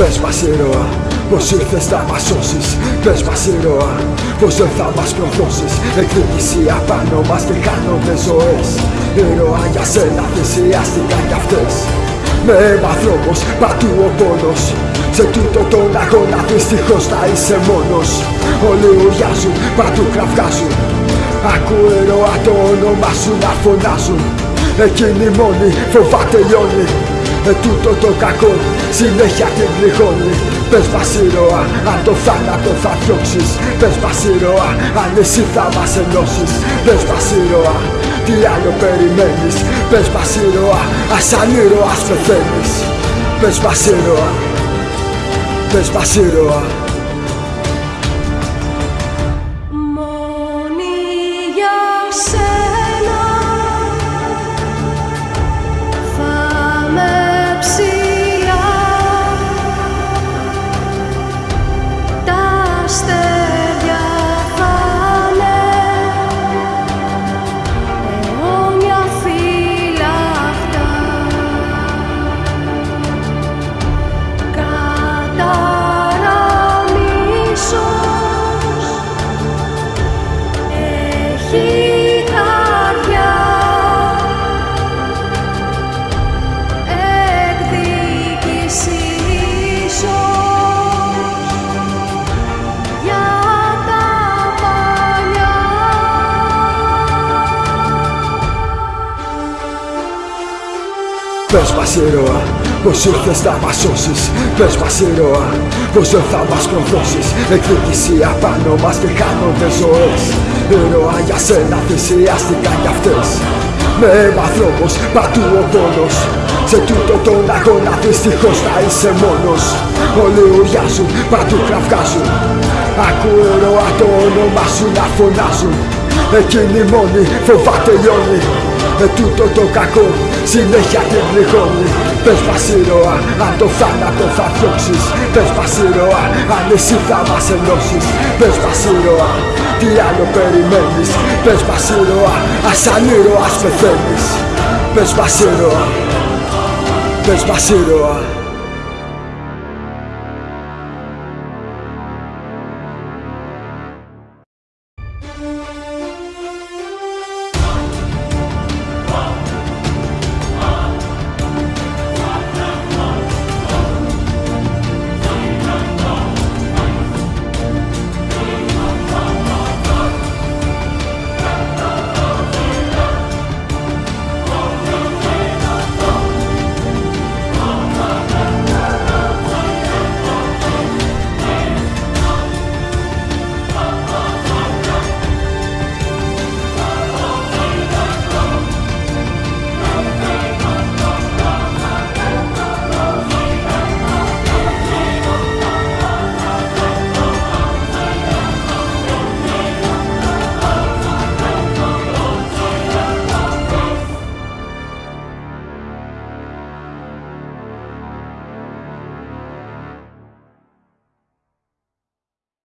Πες μας ηρωά, πως ήρθες να μας σώσεις. Πες μας ηρωά, πως δεν θα μας προδώσεις. Εκδίκηση απάνω μας και χάνονται ζωές. Ηρωά για σένα θυσιάστηκαν κι αυτές. Με αίμα δρόμος, παντού ο πόνος. Σε τούτο τον αγώνα δυστυχώς θα είσαι μόνος. Όλοι ουριάζουν, παντού κραυγάζουν Ακού ηρωά το όνομα σου να φωνάζουν. Εκείνη μόνη φοβάται λιώνει ε, τούτο το κακό συνέχεια την πληγώνει. Πες μας ήρωα, αν το θάνατο θα διώξεις. Πες μας ήρωα, αν εσύ θα μας ενώσεις. Πες μας ήρωα, τι άλλο περιμένεις. Πες μας ήρωα, ας σαν ήρωας πεθαίνεις. Πες μας ήρωα, πες μας ήρωα Πες μας ηρωά, πως ήρθες να μας σώσεις. Πες μας ηρωά, πως δεν θα μας προδώσεις Εκδίκηση απάνω μας και χάνονται ζωές. Ηρωά για σένα θυσιάστηκαν κι αυτές. Με αίμα δρόμος, παντού ο πόνος. Σε τούτο τον αγώνα δυστυχώς θα είσαι μόνος. Όλοι ουριάζουν, παντού κραυγάζουν. Ακού ηρωά το όνομα σου να φωνάζουν. Εκείνη μόνη φοβάται λιώνει ε, τούτο το κακό συνέχεια την πληγώνει Πες μας ήρωα, αν το θάνατο θα διώξεις. Πες μας ήρωα, αν εσύ θα μας ενώσεις. Πες μας ήρωα, τι άλλο περιμένεις. Πες μας ήρωα, ας σαν ήρωας πεθαίνεις. Πες μας ήρωα, πες μας ήρωα